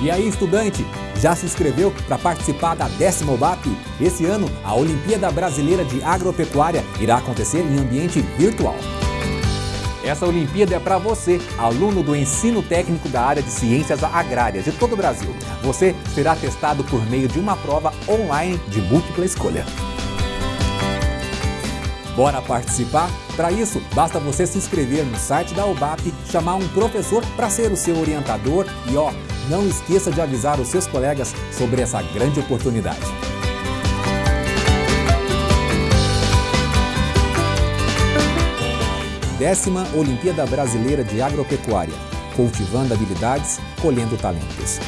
E aí, estudante, já se inscreveu para participar da décima OBAP? Esse ano, a Olimpíada Brasileira de Agropecuária irá acontecer em ambiente virtual. Essa Olimpíada é para você, aluno do ensino técnico da área de ciências agrárias de todo o Brasil. Você será testado por meio de uma prova online de múltipla escolha. Bora participar? Para isso, basta você se inscrever no site da UBAP, chamar um professor para ser o seu orientador e ó, não esqueça de avisar os seus colegas sobre essa grande oportunidade. Décima Olimpíada Brasileira de Agropecuária. Cultivando habilidades, colhendo talentos.